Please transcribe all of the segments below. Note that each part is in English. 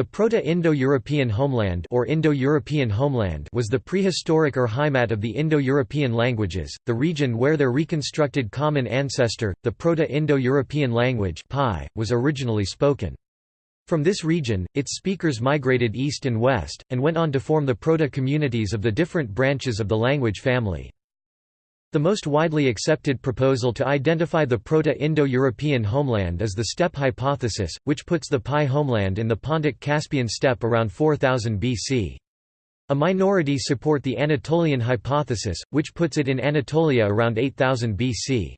The Proto-Indo-European homeland or Indo-European homeland was the prehistoric or Heimat of the Indo-European languages, the region where their reconstructed common ancestor, the Proto-Indo-European language was originally spoken. From this region, its speakers migrated east and west, and went on to form the proto-communities of the different branches of the language family. The most widely accepted proposal to identify the Proto-Indo-European homeland is the steppe hypothesis, which puts the PIE homeland in the Pontic-Caspian steppe around 4000 BC. A minority support the Anatolian hypothesis, which puts it in Anatolia around 8000 BC.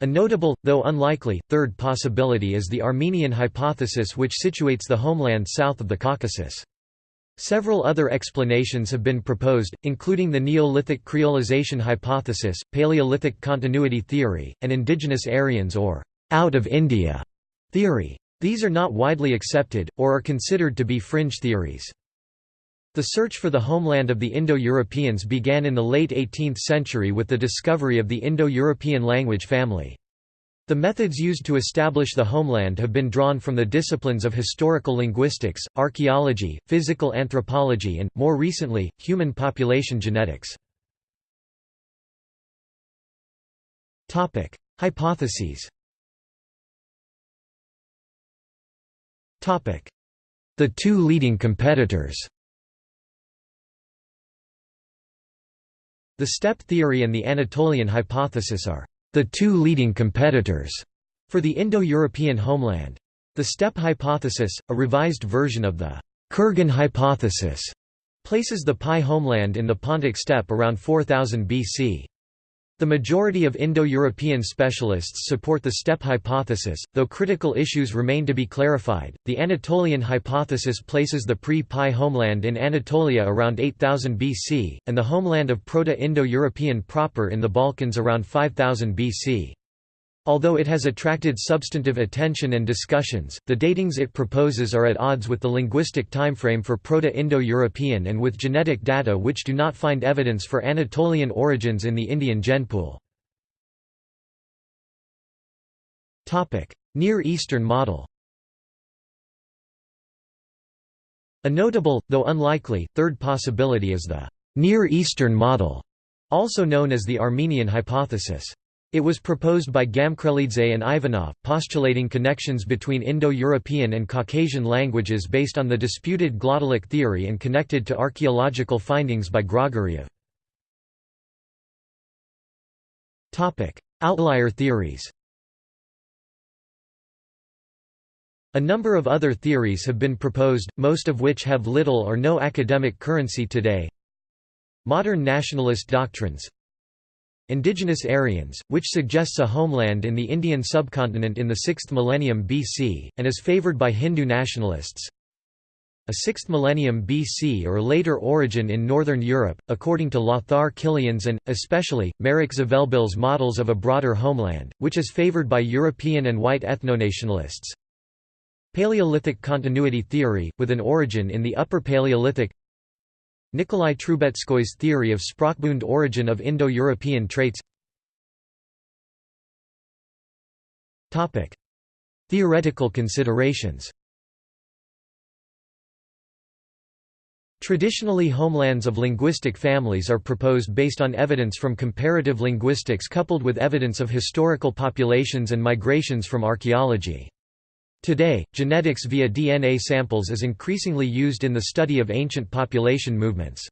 A notable, though unlikely, third possibility is the Armenian hypothesis which situates the homeland south of the Caucasus. Several other explanations have been proposed, including the Neolithic creolization hypothesis, Paleolithic continuity theory, and indigenous Aryans or «out of India» theory. These are not widely accepted, or are considered to be fringe theories. The search for the homeland of the Indo-Europeans began in the late 18th century with the discovery of the Indo-European language family. The methods used to establish the homeland have been drawn from the disciplines of historical linguistics, archaeology, physical anthropology and, more recently, human population genetics. Hypotheses. The two leading competitors. The steppe theory and the Anatolian hypothesis are the two leading competitors for the Indo-European homeland. The steppe hypothesis, a revised version of the Kurgan hypothesis, places the PIE homeland in the Pontic steppe around 4000 BC. The majority of Indo-European specialists support the steppe hypothesis, though critical issues remain to be clarified. The Anatolian hypothesis places the pre-PIE homeland in Anatolia around 8000 BC, and the homeland of Proto-Indo-European proper in the Balkans around 5000 BC. Although it has attracted substantive attention and discussions, the datings it proposes are at odds with the linguistic timeframe for Proto-Indo-European and with genetic data which do not find evidence for Anatolian origins in the Indian genpool. Near Eastern model A notable, though unlikely, third possibility is the Near Eastern model, also known as the Armenian hypothesis. It was proposed by Gamkrelidze and Ivanov, postulating connections between Indo-European and Caucasian languages based on the disputed glottalic theory and connected to archaeological findings by Grigoriev. Outlier theories A number of other theories have been proposed, most of which have little or no academic currency today. Modern nationalist doctrines Indigenous Aryans, which suggests a homeland in the Indian subcontinent in the 6th millennium BC, and is favored by Hindu nationalists. A 6th millennium BC or later origin in northern Europe, according to Lothar Kilian's and, especially, Marek Zvelebil's models of a broader homeland, which is favored by European and white ethnonationalists. Paleolithic continuity theory, with an origin in the Upper Paleolithic Nikolai Trubetskoy's theory of Sprachbund origin of Indo-European traits. Theoretical considerations. Traditionally homelands of linguistic families are proposed based on evidence from comparative linguistics coupled with evidence of historical populations and migrations from archaeology. Today, genetics via DNA samples is increasingly used in the study of ancient population movements.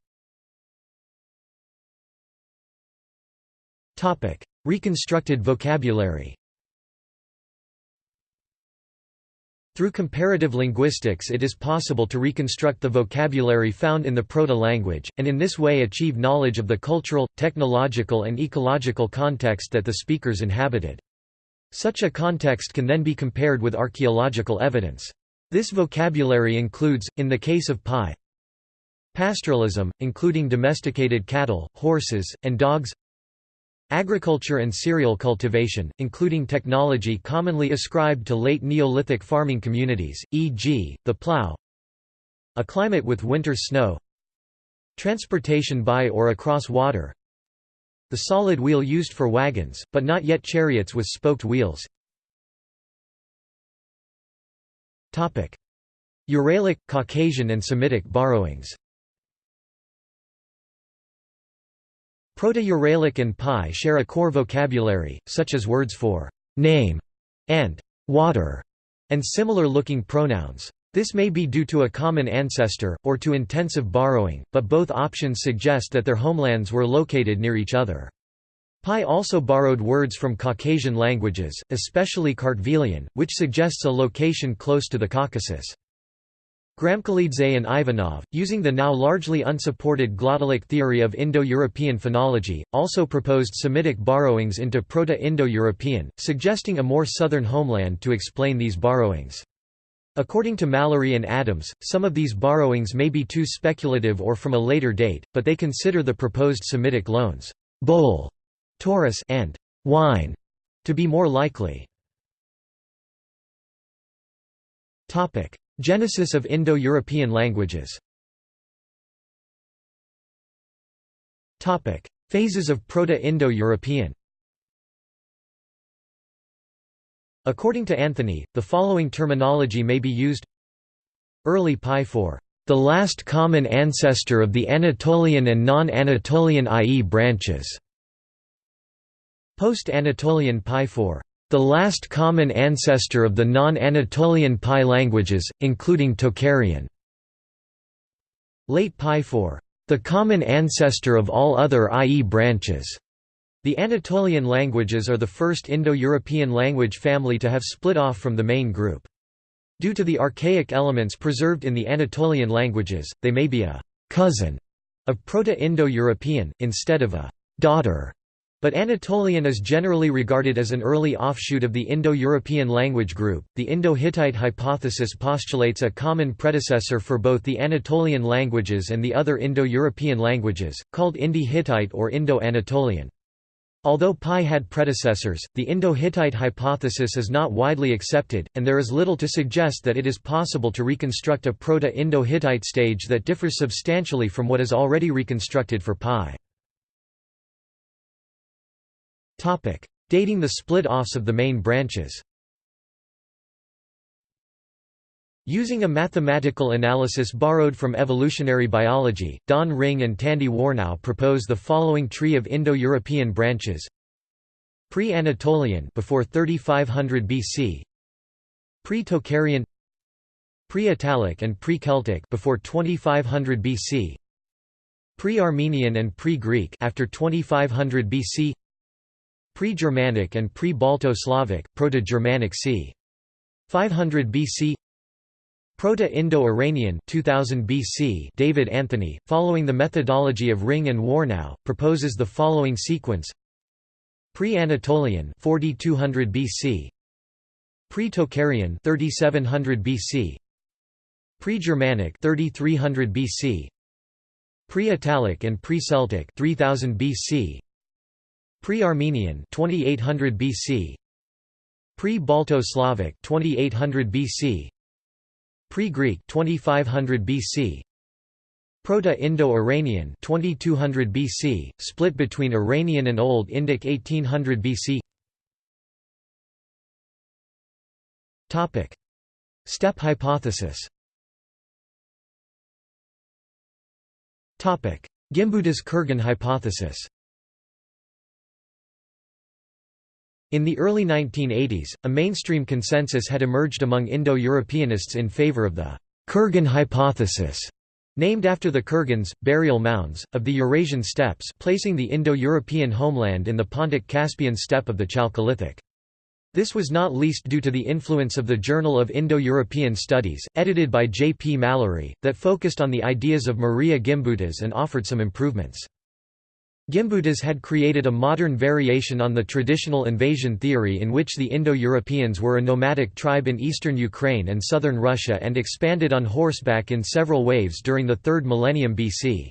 Reconstructed vocabulary Through comparative linguistics it is possible to reconstruct the vocabulary found in the proto-language, and in this way achieve knowledge of the cultural, technological and ecological context that the speakers inhabited. Such a context can then be compared with archaeological evidence. This vocabulary includes, in the case of PIE, pastoralism, including domesticated cattle, horses, and dogs agriculture and cereal cultivation, including technology commonly ascribed to late Neolithic farming communities, e.g., the plough a climate with winter snow transportation by or across water the solid wheel used for wagons, but not yet chariots with spoked wheels. Uralic, Caucasian and Semitic borrowings Proto-Uralic and PIE share a core vocabulary, such as words for «name» and «water» and similar-looking pronouns. This may be due to a common ancestor, or to intensive borrowing, but both options suggest that their homelands were located near each other. PIE also borrowed words from Caucasian languages, especially Kartvelian, which suggests a location close to the Caucasus. Gamkrelidze and Ivanov, using the now largely unsupported glottalic theory of Indo-European phonology, also proposed Semitic borrowings into Proto-Indo-European, suggesting a more southern homeland to explain these borrowings. According to Mallory and Adams, some of these borrowings may be too speculative or from a later date, but they consider the proposed Semitic loans bowl, Taurus and wine to be more likely. Topic: Genesis of Indo-European languages. Topic: Phases of Proto-Indo-European. According to Anthony, the following terminology may be used Early PIE for the last common ancestor of the Anatolian and non-Anatolian IE branches. Post-Anatolian PIE for the last common ancestor of the non-Anatolian PIE languages, including Tocharian. Late PIE for the common ancestor of all other IE branches. The Anatolian languages are the first Indo-European language family to have split off from the main group. Due to the archaic elements preserved in the Anatolian languages, they may be a «cousin» of Proto-Indo-European, instead of a «daughter». But Anatolian is generally regarded as an early offshoot of the Indo-European language group. The Indo-Hittite hypothesis postulates a common predecessor for both the Anatolian languages and the other Indo-European languages, called Indo-Hittite or Indo-Anatolian. Although PIE had predecessors, the Indo-Hittite hypothesis is not widely accepted, and there is little to suggest that it is possible to reconstruct a Proto-Indo-Hittite stage that differs substantially from what is already reconstructed for PIE. Dating the split-offs of the main branches Using a mathematical analysis borrowed from evolutionary biology, Don Ringe and Tandy Warnow propose the following tree of Indo-European branches: Pre-Anatolian before 3500 BC, Pre-Tocharian, Pre-Italic and Pre-Celtic before 2500 BC, Pre-Armenian and Pre-Greek after 2500 BC, Pre-Germanic and Pre-Balto-Slavic, Proto-Germanic c. 500 BC Proto-Indo-Iranian 2000 BC David Anthony, following the methodology of Ringe and Warnow, proposes the following sequence. Pre-Anatolian 4200 BC Pre-Tocharian 3700 BC Pre-Germanic 3300 BC Pre-Italic and Pre-Celtic 3000 BC Pre-Armenian 2800 BC Pre-Balto-Slavic 2800 BC Pre-Greek 2500 BC Proto-Indo-Iranian 2200 BC split between Iranian and Old Indic 1800 BC Topic. Steppe hypothesis. Topic. Gimbutas-Kurgan hypothesis In the early 1980s, a mainstream consensus had emerged among Indo-Europeanists in favor of the Kurgan hypothesis, named after the Kurgans, burial mounds, of the Eurasian steppes placing the Indo-European homeland in the Pontic-Caspian steppe of the Chalcolithic. This was not least due to the influence of the Journal of Indo-European Studies, edited by J. P. Mallory, that focused on the ideas of Maria Gimbutas and offered some improvements. Gimbutas had created a modern variation on the traditional invasion theory in which the Indo-Europeans were a nomadic tribe in eastern Ukraine and southern Russia and expanded on horseback in several waves during the 3rd millennium BC.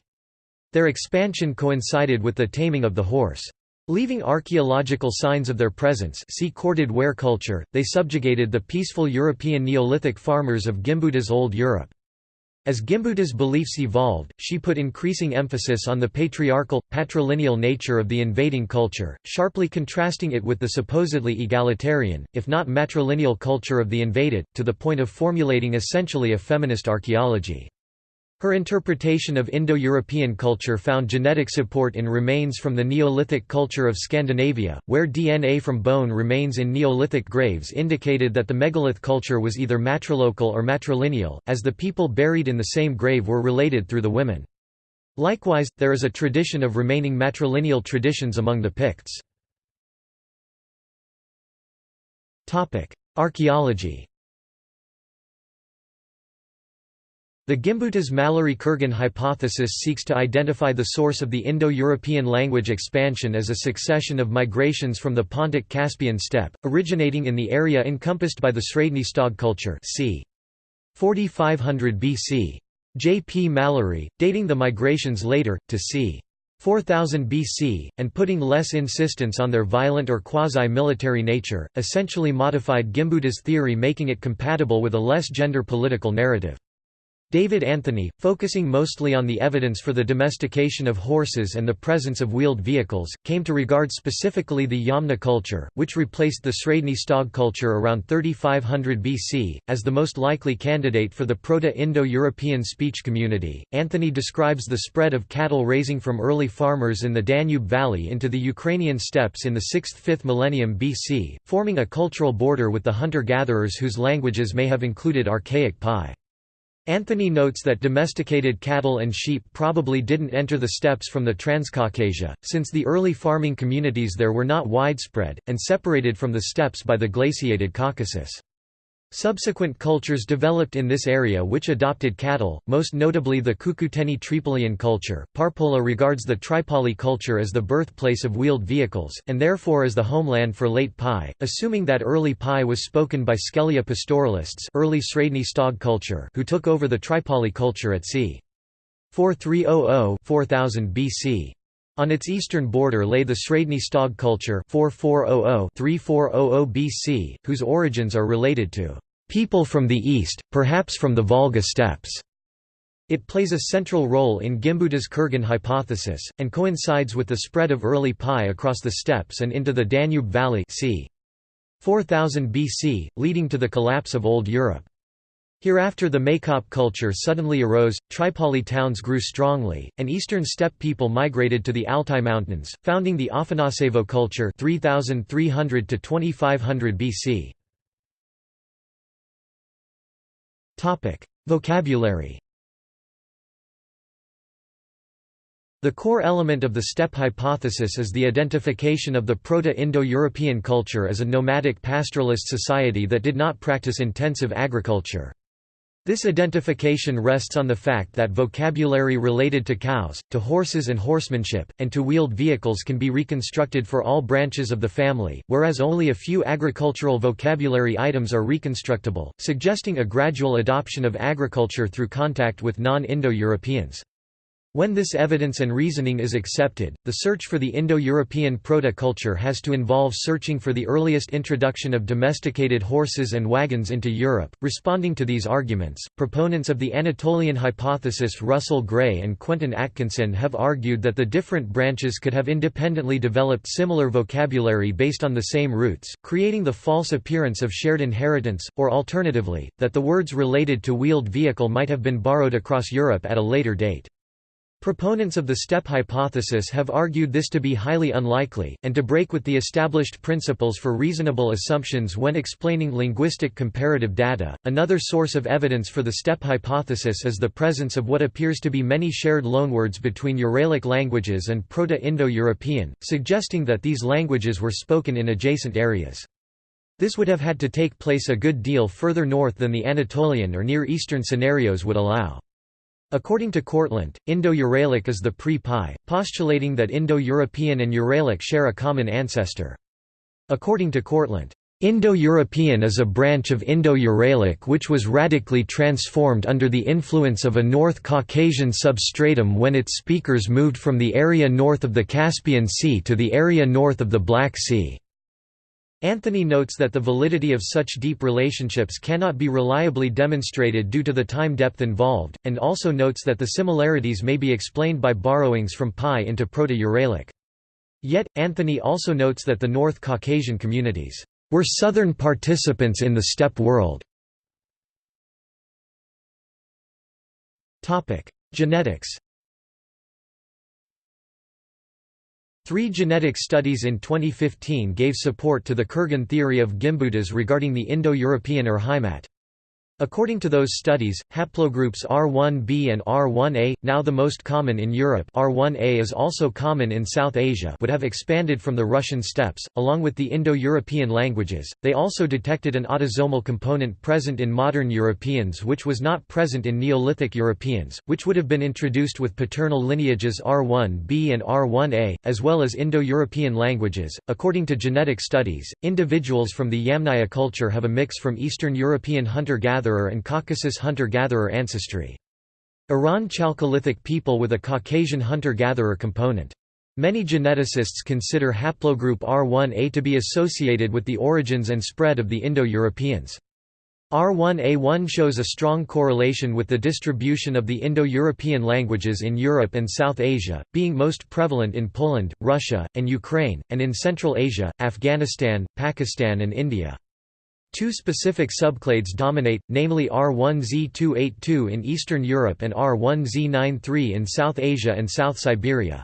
Their expansion coincided with the taming of the horse. Leaving archaeological signs of their presence see corded ware culture, they subjugated the peaceful European Neolithic farmers of Gimbutas Old Europe. As Gimbutas' beliefs evolved, she put increasing emphasis on the patriarchal, patrilineal nature of the invading culture, sharply contrasting it with the supposedly egalitarian, if not matrilineal culture of the invaded, to the point of formulating essentially a feminist archaeology. Her interpretation of Indo-European culture found genetic support in remains from the Neolithic culture of Scandinavia, where DNA from bone remains in Neolithic graves indicated that the megalith culture was either matrilocal or matrilineal, as the people buried in the same grave were related through the women. Likewise, there is a tradition of remaining matrilineal traditions among the Picts. Archaeology The Gimbutas-Mallory-Kurgan hypothesis seeks to identify the source of the Indo-European language expansion as a succession of migrations from the Pontic-Caspian steppe, originating in the area encompassed by the Sredny Stog culture c. 4500 BC. J. P. Mallory, dating the migrations later, to c. 4000 BC, and putting less insistence on their violent or quasi-military nature, essentially modified Gimbutas' theory making it compatible with a less gender-political narrative. David Anthony, focusing mostly on the evidence for the domestication of horses and the presence of wheeled vehicles, came to regard specifically the Yamna culture, which replaced the Sredny Stog culture around 3500 BC, as the most likely candidate for the Proto-Indo-European speech community. Anthony describes the spread of cattle raising from early farmers in the Danube Valley into the Ukrainian steppes in the 6th–5th millennium BC, forming a cultural border with the hunter-gatherers whose languages may have included archaic PIE. Anthony notes that domesticated cattle and sheep probably didn't enter the steppes from the Transcaucasia, since the early farming communities there were not widespread, and separated from the steppes by the glaciated Caucasus. Subsequent cultures developed in this area which adopted cattle, most notably the Cucuteni Trypillian culture. Parpola regards the Tripoli culture as the birthplace of wheeled vehicles, and therefore as the homeland for late PIE, assuming that early PIE was spoken by Skelia pastoralists early Sredny Stog culture who took over the Tripoli culture at c. 4300–4000 BC. On its eastern border lay the Sredny Stog culture 4400–3400 BC, whose origins are related to people from the east, perhaps from the Volga steppes. It plays a central role in Gimbutas' Kurgan hypothesis, and coincides with the spread of early PIE across the steppes and into the Danube Valley c. 4000 BC, leading to the collapse of Old Europe. Hereafter the Maykop culture suddenly arose, Tripoli towns grew strongly, and eastern steppe people migrated to the Altai Mountains, founding the Afanasevo culture 3300 to 2500 BC. Topic: Vocabulary. The core element of the steppe hypothesis is the identification of the Proto-Indo-European culture as a nomadic pastoralist society that did not practice intensive agriculture. This identification rests on the fact that vocabulary related to cows, to horses and horsemanship, and to wheeled vehicles can be reconstructed for all branches of the family, whereas only a few agricultural vocabulary items are reconstructible, suggesting a gradual adoption of agriculture through contact with non-Indo-Europeans. When this evidence and reasoning is accepted, the search for the Indo-European proto-culture has to involve searching for the earliest introduction of domesticated horses and wagons into Europe. Responding to these arguments, proponents of the Anatolian hypothesis Russell Gray and Quentin Atkinson have argued that the different branches could have independently developed similar vocabulary based on the same roots, creating the false appearance of shared inheritance, or alternatively, that the words related to wheeled vehicle might have been borrowed across Europe at a later date. Proponents of the steppe hypothesis have argued this to be highly unlikely, and to break with the established principles for reasonable assumptions when explaining linguistic comparative data. Another source of evidence for the steppe hypothesis is the presence of what appears to be many shared loanwords between Uralic languages and Proto Indo European, suggesting that these languages were spoken in adjacent areas. This would have had to take place a good deal further north than the Anatolian or Near Eastern scenarios would allow. According to Kortlandt, Indo-Uralic is the pre-PIE, postulating that Indo-European and Uralic share a common ancestor. According to Kortlandt, Indo-European is a branch of Indo-Uralic which was radically transformed under the influence of a North Caucasian substratum when its speakers moved from the area north of the Caspian Sea to the area north of the Black Sea. Anthony notes that the validity of such deep relationships cannot be reliably demonstrated due to the time depth involved, and also notes that the similarities may be explained by borrowings from PIE into Proto-Uralic. Yet, Anthony also notes that the North Caucasian communities were southern participants in the steppe world. Genetics Three genetic studies in 2015 gave support to the Kurgan theory of Gimbutas regarding the Indo-European Urheimat. According to those studies, haplogroups R1b and R1a, now the most common in Europe R1a is also common in South Asia would have expanded from the Russian steppes, along with the Indo-European languages. They also detected an autosomal component present in modern Europeans which was not present in Neolithic Europeans, which would have been introduced with paternal lineages R1b and R1a, as well as Indo-European languages. According to genetic studies, individuals from the Yamnaya culture have a mix from Eastern European hunter-gatherer hunter-gatherer and Caucasus hunter-gatherer ancestry. Iran Chalcolithic people with a Caucasian hunter-gatherer component. Many geneticists consider haplogroup R1a to be associated with the origins and spread of the Indo-Europeans. R1A1 shows a strong correlation with the distribution of the Indo-European languages in Europe and South Asia, being most prevalent in Poland, Russia, and Ukraine, and in Central Asia, Afghanistan, Pakistan and India. Two specific subclades dominate, namely R1Z282 in Eastern Europe and R1Z93 in South Asia and South Siberia.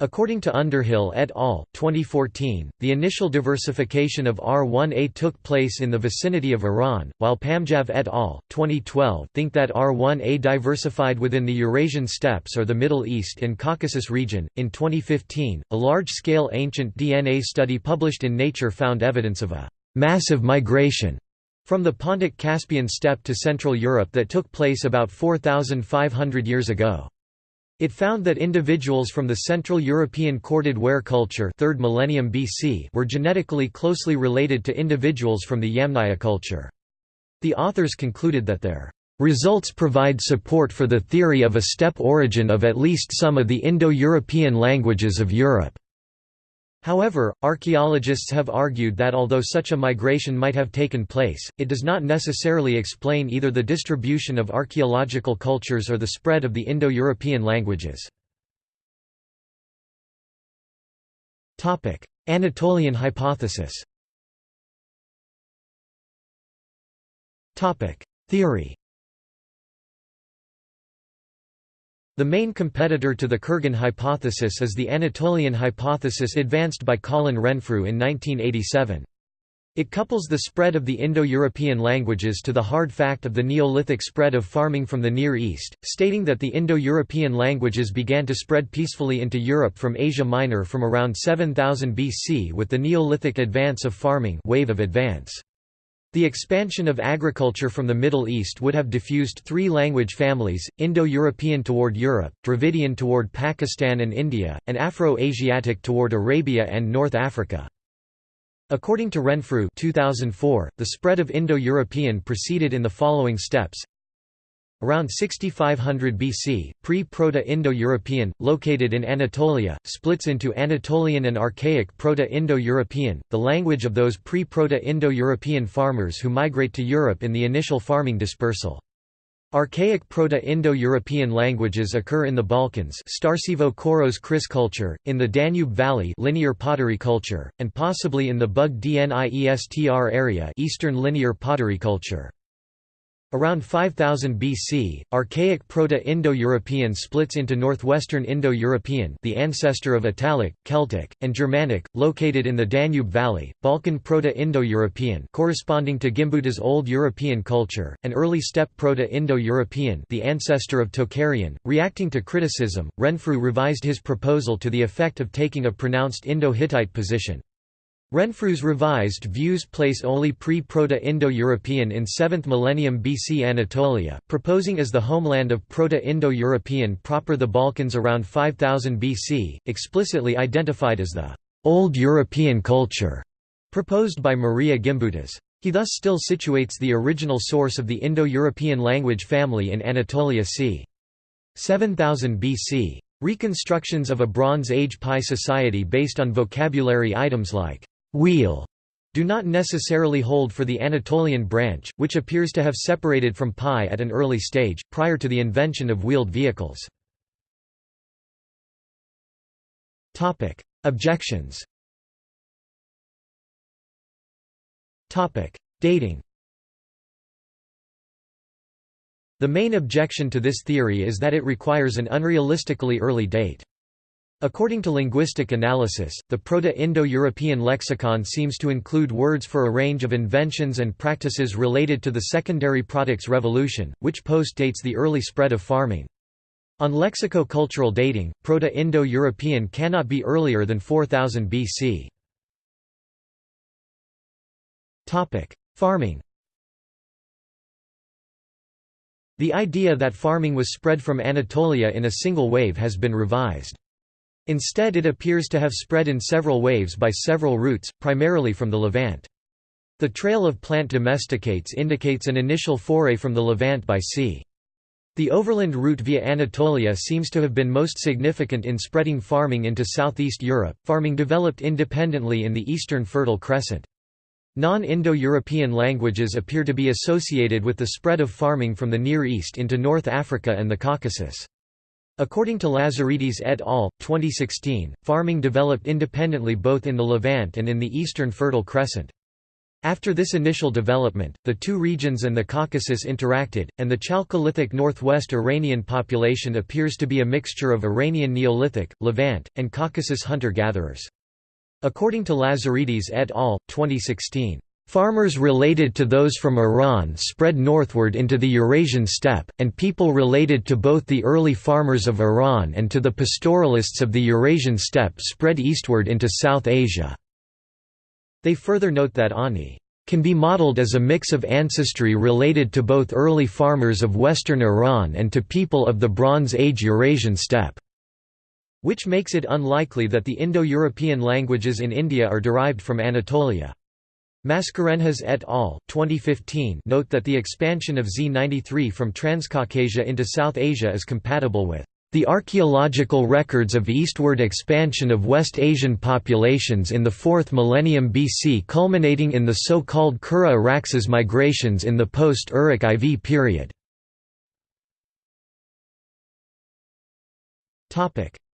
According to Underhill et al. 2014, the initial diversification of R1a took place in the vicinity of Iran, while Pamjav et al. 2012 think that R1a diversified within the Eurasian steppes or the Middle East and Caucasus region. In 2015, a large scale ancient DNA study published in Nature found evidence of a massive migration from the Pontic Caspian steppe to Central Europe that took place about 4,500 years ago. It found that individuals from the Central European corded ware culture 3rd millennium BC were genetically closely related to individuals from the Yamnaya culture. The authors concluded that their results provide support for the theory of a steppe origin of at least some of the Indo-European languages of Europe. However, archaeologists have argued that although such a migration might have taken place, it does not necessarily explain either the distribution of archaeological cultures or the spread of the Indo-European languages. Anatolian hypothesis Theory The main competitor to the Kurgan hypothesis is the Anatolian hypothesis advanced by Colin Renfrew in 1987. It couples the spread of the Indo-European languages to the hard fact of the Neolithic spread of farming from the Near East, stating that the Indo-European languages began to spread peacefully into Europe from Asia Minor from around 7000 BC with the Neolithic advance of farming wave of advance. The expansion of agriculture from the Middle East would have diffused three language families, Indo-European toward Europe, Dravidian toward Pakistan and India, and Afro-Asiatic toward Arabia and North Africa. According to Renfrew 2004, the spread of Indo-European proceeded in the following steps Around 6500 BC, pre-Proto-Indo-European, located in Anatolia, splits into Anatolian and Archaic Proto-Indo-European, the language of those pre-Proto-Indo-European farmers who migrate to Europe in the initial farming dispersal. Archaic Proto-Indo-European languages occur in the Balkans Starcevo Koros Kris culture, in the Danube Valley linear pottery culture, and possibly in the Bug Dniestr area Eastern linear pottery culture. Around 5000 BC, Archaic Proto-Indo-European splits into Northwestern Indo-European the ancestor of Italic, Celtic, and Germanic, located in the Danube Valley, Balkan Proto-Indo-European corresponding to Gimbutas Old European culture, and Early Steppe Proto-Indo-European the ancestor of Tocharian. Reacting to criticism, Renfrew revised his proposal to the effect of taking a pronounced Indo-Hittite position. Renfrew's revised views place only pre-Proto-Indo-European in 7th millennium BC Anatolia, proposing as the homeland of Proto-Indo-European proper the Balkans around 5000 BC, explicitly identified as the «Old European culture» proposed by Maria Gimbutas. He thus still situates the original source of the Indo-European language family in Anatolia c. 7000 BC. Reconstructions of a Bronze Age PIE society based on vocabulary items like wheel, do not necessarily hold for the Anatolian branch, which appears to have separated from PIE at an early stage, prior to the invention of wheeled vehicles. Objections Dating The main objection to this theory is that it requires an unrealistically early date. According to linguistic analysis, the Proto-Indo-European lexicon seems to include words for a range of inventions and practices related to the secondary products revolution, which post-dates the early spread of farming. On lexico-cultural dating, Proto-Indo-European cannot be earlier than 4000 BC. Farming The idea that farming was spread from Anatolia in a single wave has been revised. Instead it appears to have spread in several waves by several routes, primarily from the Levant. The trail of plant domesticates indicates an initial foray from the Levant by sea. The overland route via Anatolia seems to have been most significant in spreading farming into southeast Europe. Farming developed independently in the Eastern Fertile Crescent. Non-Indo-European languages appear to be associated with the spread of farming from the Near East into North Africa and the Caucasus. According to Lazaridis et al., 2016, farming developed independently both in the Levant and in the Eastern Fertile Crescent. After this initial development, the two regions and the Caucasus interacted, and the Chalcolithic northwest Iranian population appears to be a mixture of Iranian Neolithic, Levant, and Caucasus hunter-gatherers. According to Lazaridis et al., 2016, Farmers related to those from Iran spread northward into the Eurasian steppe, and people related to both the early farmers of Iran and to the pastoralists of the Eurasian steppe spread eastward into South Asia. They further note that ANI can be modeled as a mix of ancestry related to both early farmers of western Iran and to people of the Bronze Age Eurasian steppe which makes it unlikely that the Indo-European languages in India are derived from Anatolia. Mascarenhas et al. 2015 note that the expansion of Z93 from Transcaucasia into South Asia is compatible with the archaeological records of eastward expansion of West Asian populations in the 4th millennium BC culminating in the so-called Kura Araxes migrations in the post-Uruk IV period.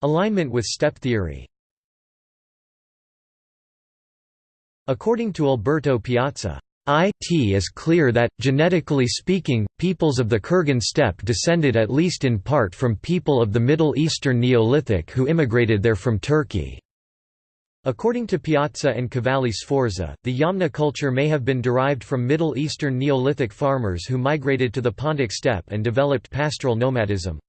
Alignment with steppe theory According to Alberto Piazza, it is clear that, genetically speaking, peoples of the Kurgan steppe descended at least in part from people of the Middle Eastern Neolithic who immigrated there from Turkey. According to Piazza and Cavalli Sforza, the Yamna culture may have been derived from Middle Eastern Neolithic farmers who migrated to the Pontic steppe and developed pastoral nomadism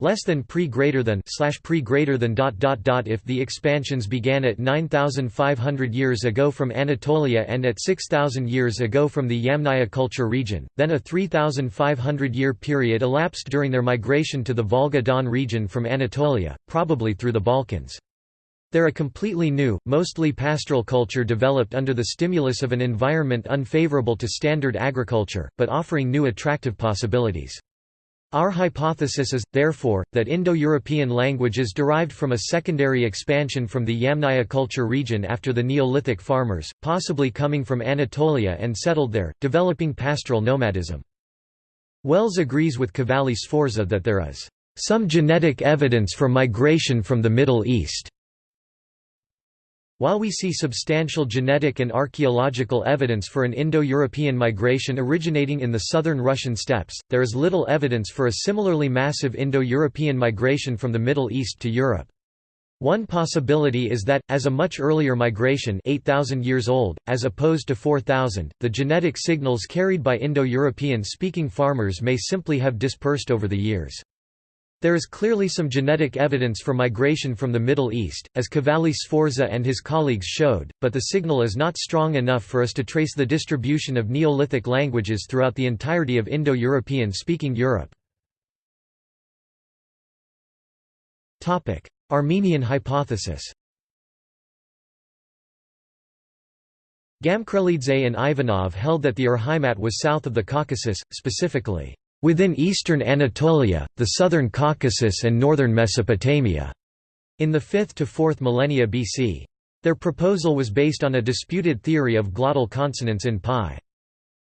less than pre greater than slash pre greater than dot dot dot if the expansions began at 9500 years ago from Anatolia and at 6000 years ago from the Yamnaya culture region then a 3500 year period elapsed during their migration to the Volga-Don region from Anatolia probably through the Balkans there a completely new, mostly pastoral culture developed under the stimulus of an environment unfavorable to standard agriculture, but offering new attractive possibilities. Our hypothesis is, therefore, that Indo-European languages derived from a secondary expansion from the Yamnaya culture region after the Neolithic farmers, possibly coming from Anatolia and settled there, developing pastoral nomadism. Wells agrees with Cavalli Sforza that there is some genetic evidence for migration from the Middle East. While we see substantial genetic and archaeological evidence for an Indo-European migration originating in the southern Russian steppes, there is little evidence for a similarly massive Indo-European migration from the Middle East to Europe. One possibility is that, as a much earlier migration 8,000 years old, as opposed to 4,000, the genetic signals carried by Indo-European speaking farmers may simply have dispersed over the years. There is clearly some genetic evidence for migration from the Middle East, as Cavalli Sforza and his colleagues showed, but the signal is not strong enough for us to trace the distribution of Neolithic languages throughout the entirety of Indo-European speaking Europe. Armenian hypothesis Gamkrelidze and Ivanov held that the Urheimat was south of the Caucasus, specifically within eastern Anatolia, the southern Caucasus and northern Mesopotamia, in the 5th to 4th millennia BC. Their proposal was based on a disputed theory of glottal consonants in PIE.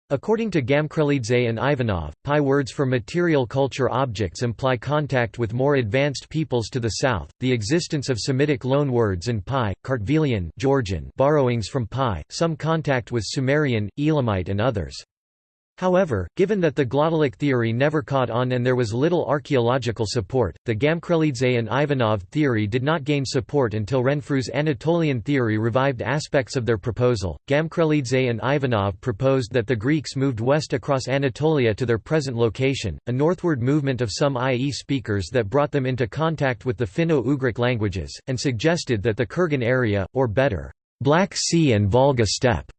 According to Gamkrelidze and Ivanov, PIE words for material culture objects imply contact with more advanced peoples to the south, the existence of Semitic loanwords in PIE, Kartvelian Georgian borrowings from PIE, some contact with Sumerian, Elamite and others. However, given that the glottalic theory never caught on and there was little archaeological support, the Gamkrelidze and Ivanov theory did not gain support until Renfrew's Anatolian theory revived aspects of their proposal. Gamkrelidze and Ivanov proposed that the Greeks moved west across Anatolia to their present location, a northward movement of some IE speakers that brought them into contact with the Finno-Ugric languages, and suggested that the Kurgan area, or better, Black Sea and Volga steppe,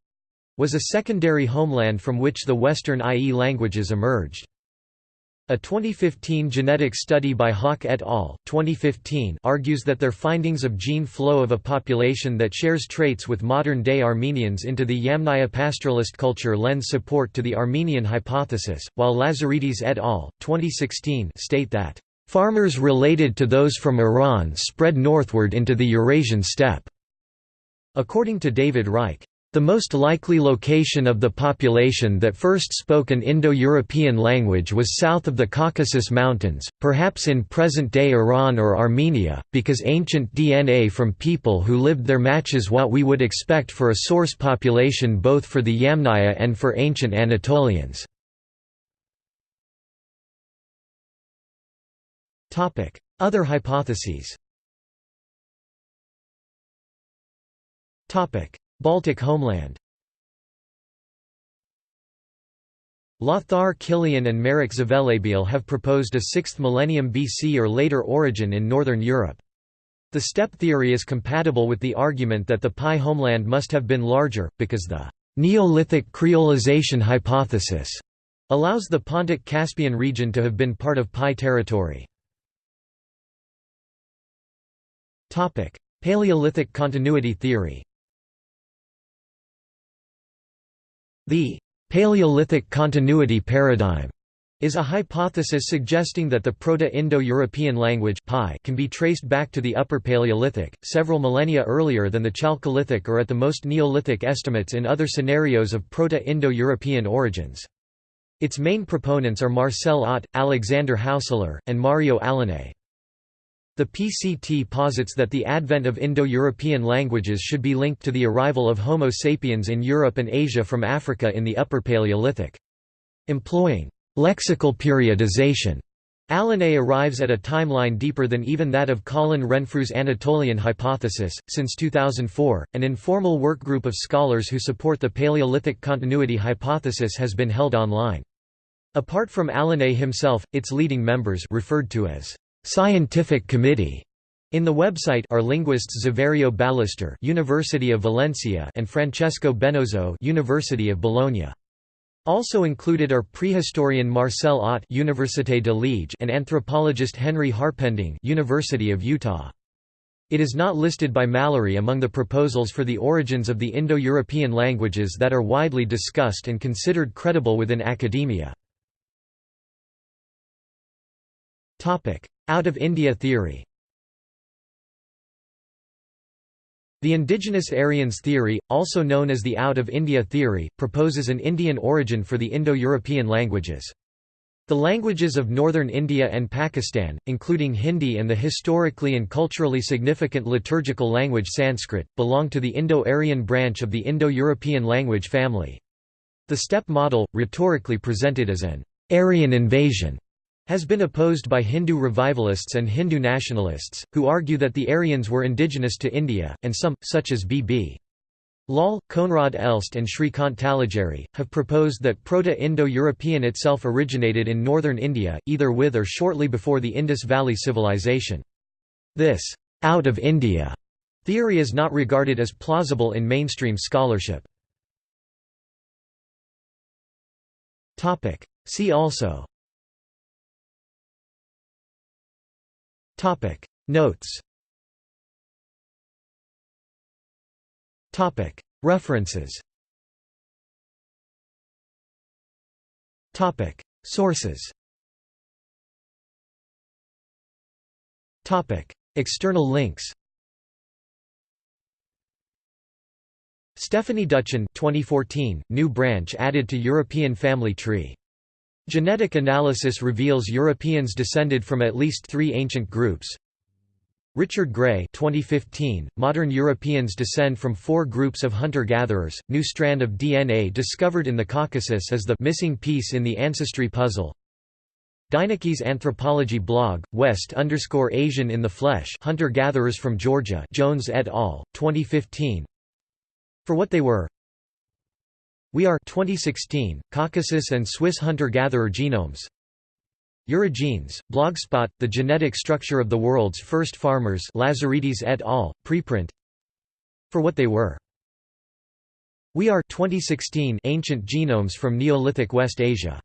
was a secondary homeland from which the Western IE languages emerged. A 2015 genetic study by Haak et al. 2015 argues that their findings of gene flow of a population that shares traits with modern-day Armenians into the Yamnaya pastoralist culture lends support to the Armenian hypothesis, while Lazaridis et al. 2016 state that, "...farmers related to those from Iran spread northward into the Eurasian steppe." According to David Reich, the most likely location of the population that first spoke an Indo-European language was south of the Caucasus Mountains, perhaps in present-day Iran or Armenia, because ancient DNA from people who lived there matches what we would expect for a source population both for the Yamnaya and for ancient Anatolians. Other hypotheses Baltic homeland Lothar Kilian and Marek Zvelebil have proposed a 6th millennium BC or later origin in northern Europe. The steppe theory is compatible with the argument that the PIE homeland must have been larger, because the Neolithic creolization hypothesis allows the Pontic-Caspian region to have been part of PIE territory. Paleolithic continuity theory The Paleolithic continuity paradigm is a hypothesis suggesting that the Proto-Indo-European language can be traced back to the Upper Paleolithic, several millennia earlier than the Chalcolithic or at the most Neolithic estimates in other scenarios of Proto-Indo-European origins. Its main proponents are Marcel Otte, Alexander Haussler, and Mario Alinei. The PCT posits that the advent of Indo-European languages should be linked to the arrival of Homo sapiens in Europe and Asia from Africa in the Upper Paleolithic. Employing lexical periodization, Alinei arrives at a timeline deeper than even that of Colin Renfrew's Anatolian hypothesis. Since 2004, an informal workgroup of scholars who support the Paleolithic continuity hypothesis has been held online. Apart from Alinei himself, its leading members referred to as Scientific Committee in the website are linguists Saverio Ballester, University of Valencia, and Francesco Benozzo, University of Bologna. Also included are prehistorian Marcel Otte, Université de Liège, and anthropologist Henry Harpending, University of Utah. It is not listed by Mallory among the proposals for the origins of the Indo-European languages that are widely discussed and considered credible within academia. Out of India theory The indigenous Aryans theory, also known as the Out of India theory, proposes an Indian origin for the Indo-European languages. The languages of northern India and Pakistan, including Hindi and the historically and culturally significant liturgical language Sanskrit, belong to the Indo-Aryan branch of the Indo-European language family. The steppe model, rhetorically presented as an Aryan invasion, has been opposed by Hindu revivalists and Hindu nationalists, who argue that the Aryans were indigenous to India, and some, such as B.B. Lal, Koenraad Elst and Shrikant Talageri, have proposed that Proto-Indo-European itself originated in northern India, either with or shortly before the Indus Valley Civilization. This «out of India» theory is not regarded as plausible in mainstream scholarship. See also Topic. Notes. Topic. References. Topic. Sources. Topic. External links. Stephanie Dutchen 2014, new branch added to European family tree. Genetic analysis reveals Europeans descended from at least three ancient groups. Richard Gray 2015, modern Europeans descend from four groups of hunter-gatherers, new strand of DNA discovered in the Caucasus as the missing piece in the ancestry puzzle. Dynakey's anthropology blog, West underscore Asian in the Flesh Hunter-gatherers from Georgia Jones et al., 2015 for what they were. We are 2016, Caucasus and Swiss hunter-gatherer genomes. Eurogenes, Blogspot, The Genetic Structure of the World's First Farmers Lazaridis et al., preprint For what they were. We are 2016 Ancient Genomes from Neolithic West Asia